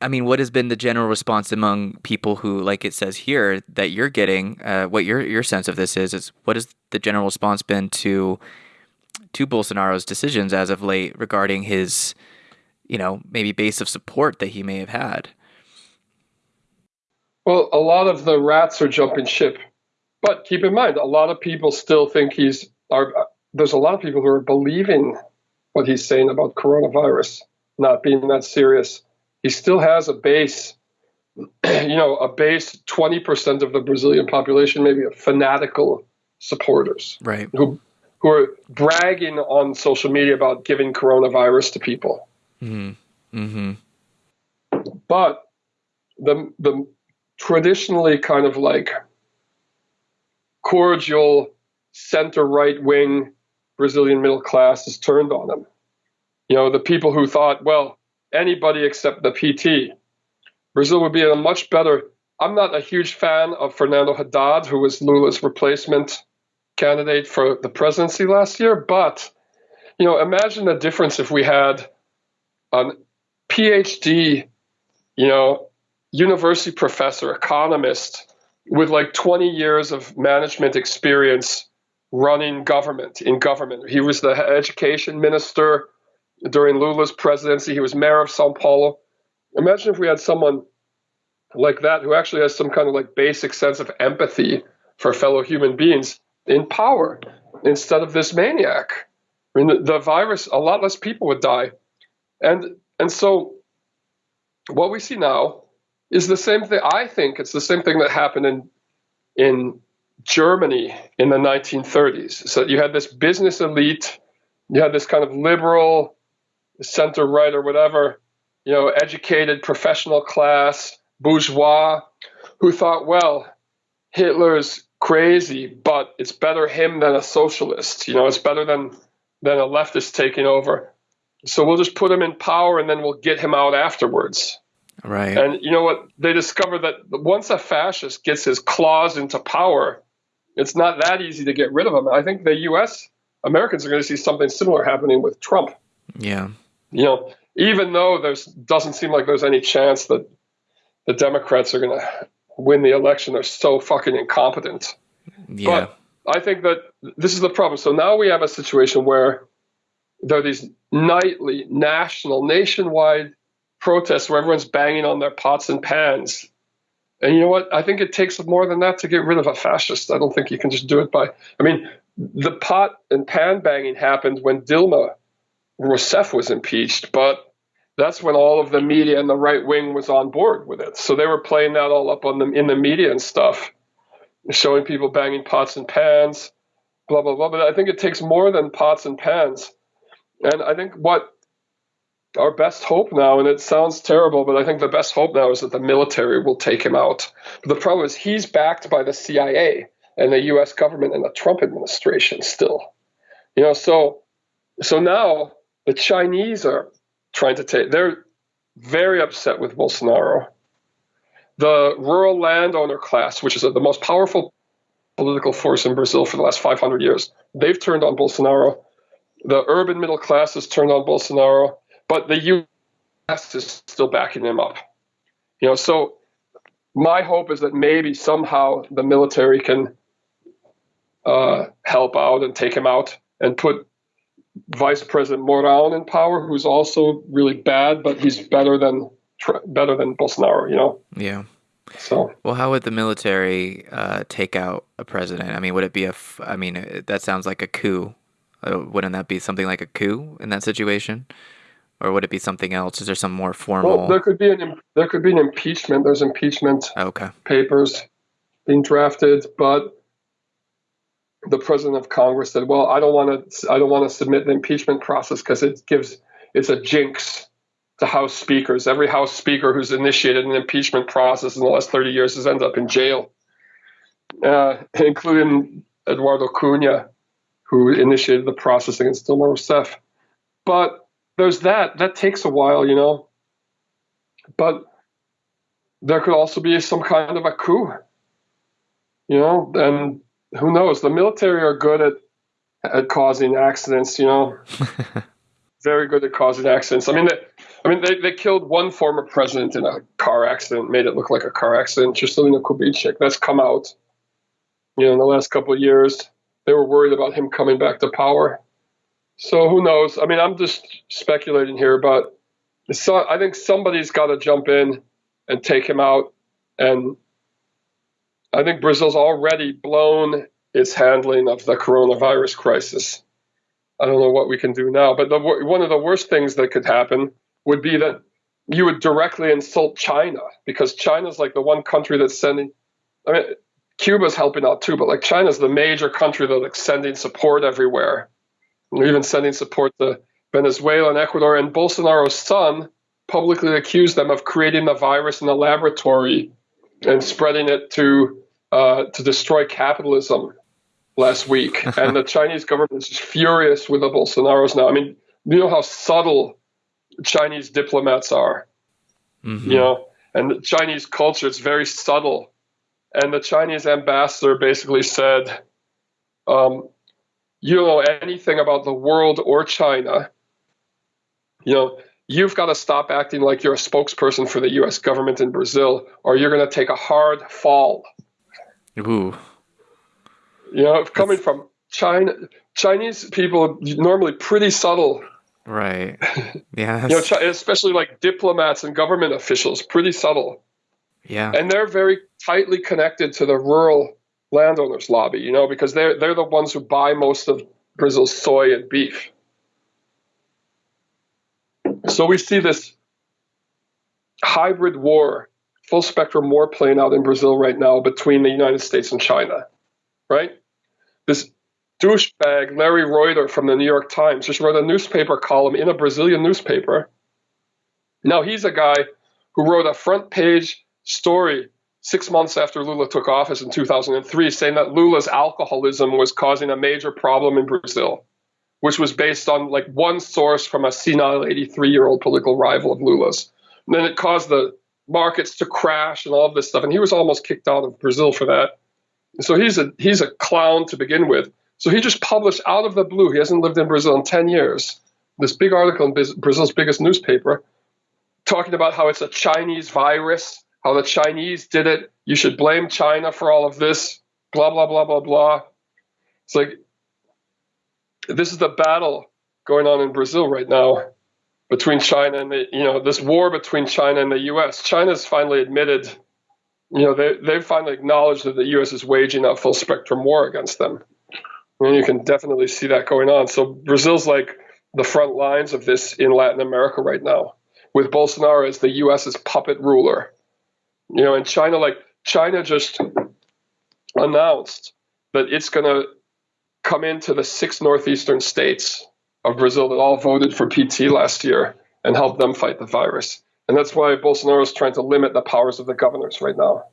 I mean, what has been the general response among people who, like it says here, that you're getting? Uh, what your your sense of this is is what has the general response been to to Bolsonaro's decisions as of late regarding his, you know, maybe base of support that he may have had? Well, a lot of the rats are jumping ship, but keep in mind, a lot of people still think he's. Are, there's a lot of people who are believing what he's saying about coronavirus not being that serious he still has a base, you know, a base 20% of the Brazilian population, maybe of fanatical supporters. Right. Who, who are bragging on social media about giving coronavirus to people. Mm-hmm. Mm-hmm. But the, the traditionally kind of like cordial center right wing Brazilian middle class has turned on him. You know, the people who thought, well, anybody except the PT. Brazil would be in a much better. I'm not a huge fan of Fernando Haddad, who was Lula's replacement candidate for the presidency last year, but you know, imagine the difference if we had a PhD, you know, university professor, economist with like 20 years of management experience running government in government. He was the education minister during Lula's presidency. He was mayor of Sao Paulo. Imagine if we had someone like that who actually has some kind of like basic sense of empathy for fellow human beings in power instead of this maniac. I mean, the, the virus, a lot less people would die. And, and so what we see now is the same thing. I think it's the same thing that happened in, in Germany in the 1930s. So you had this business elite, you had this kind of liberal, center right or whatever, you know, educated professional class, bourgeois, who thought, well, Hitler's crazy, but it's better him than a socialist. You know, it's better than than a leftist taking over. So we'll just put him in power and then we'll get him out afterwards. Right. And you know what? They discover that once a fascist gets his claws into power, it's not that easy to get rid of him. I think the U.S. Americans are going to see something similar happening with Trump. Yeah you know, even though there's doesn't seem like there's any chance that the Democrats are going to win the election, they're so fucking incompetent. Yeah. But I think that this is the problem. So now we have a situation where there are these nightly, national, nationwide protests where everyone's banging on their pots and pans. And you know what? I think it takes more than that to get rid of a fascist. I don't think you can just do it by. I mean, the pot and pan banging happened when Dilma Rousseff was impeached, but that's when all of the media and the right wing was on board with it. So they were playing that all up on the in the media and stuff, showing people banging pots and pans, blah blah blah. But I think it takes more than pots and pans, and I think what our best hope now, and it sounds terrible, but I think the best hope now is that the military will take him out. But the problem is he's backed by the CIA and the U.S. government and the Trump administration still. You know, so so now the Chinese are trying to take, they're very upset with Bolsonaro. The rural landowner class, which is the most powerful political force in Brazil for the last 500 years, they've turned on Bolsonaro. The urban middle class has turned on Bolsonaro, but the U.S. is still backing him up. You know, so my hope is that maybe somehow the military can uh, help out and take him out and put Vice President Mourão in power, who's also really bad, but he's better than better than Bolsonaro. You know. Yeah. So. Well, how would the military uh, take out a president? I mean, would it be a? F- I mean, uh, that sounds like a coup. Uh, wouldn't that be something like a coup in that situation, or would it be something else? Is there some more formal? Well, there could be an there could be an impeachment. There's impeachment okay. papers being drafted, but the president of Congress said, "Well, I don't want to. I don't want to submit the impeachment process because it gives it's a jinx to House speakers. Every House speaker who's initiated an impeachment process in the last 30 years has ended up in jail, uh, including Eduardo Cunha, who initiated the process against Dilma Rousseff. But there's that. That takes a while, you know. But there could also be some kind of a coup, you know, and who knows? The military are good at at causing accidents, you know. very good at causing accidents. I mean, they, I mean, they, they killed one former president in a car accident, made it look like a car accident. Juscelino Kubitschek. That's come out. You know, in the last couple of years, they were worried about him coming back to power. So who knows? I mean, I'm just speculating here, but so I think somebody's got to jump in and take him out. And I think Brazil's already blown its handling of the coronavirus crisis. I don't know what we can do now, but the, one of the worst things that could happen would be that you would directly insult China because China's like the one country that's sending. I mean, Cuba's helping out too, but like China's the major country that's like sending support everywhere. And even sending support to Venezuela and Ecuador. And Bolsonaro's son publicly accused them of creating the virus in a laboratory and spreading it to uh, to destroy capitalism last week. and the Chinese government is just furious with the Bolsonaros now. I mean, you know how subtle Chinese diplomats are, mm-hmm. you know, and the Chinese culture is very subtle. And the Chinese ambassador basically said, um, you don't know anything about the world or China. You know, you've got to stop acting like you're a spokesperson for the US government in Brazil, or you're going to take a hard fall. Ooh. You know, coming That's... from China, Chinese people normally pretty subtle. Right. Yeah. you know, especially like diplomats and government officials, pretty subtle. Yeah. And they're very tightly connected to the rural landowners lobby, you know, because they're they're the ones who buy most of Brazil's soy and beef. So we see this hybrid war, full spectrum war playing out in Brazil right now between the United States and China, right? This douchebag Larry Rohter from the New York Times just wrote a newspaper column in a Brazilian newspaper. Now he's a guy who wrote a front page story six months after Lula took office in 2003, saying that Lula's alcoholism was causing a major problem in Brazil, which was based on like one source from a senile 83 year old political rival of Lula's. And then it caused the markets to crash and all of this stuff. And he was almost kicked out of Brazil for that. So he's a he's a clown to begin with. So he just published out of the blue. He hasn't lived in Brazil in 10 years. This big article in Brazil's biggest newspaper, talking about how it's a Chinese virus how the Chinese did it. You should blame China for all of this. Blah blah blah blah blah. It's like this is the battle going on in Brazil right now between China and the you know this war between China and the U.S. China's finally admitted, you know, they they've finally acknowledged that the U.S. is waging a full spectrum war against them. And you can definitely see that going on. So Brazil's like the front lines of this in Latin America right now, with Bolsonaro as the U.S.'s puppet ruler. You know, and China, like China just announced that it's going to come into the six northeastern states of Brazil that all voted for PT last year and help them fight the virus. And that's why Bolsonaro is trying to limit the powers of the governors right now.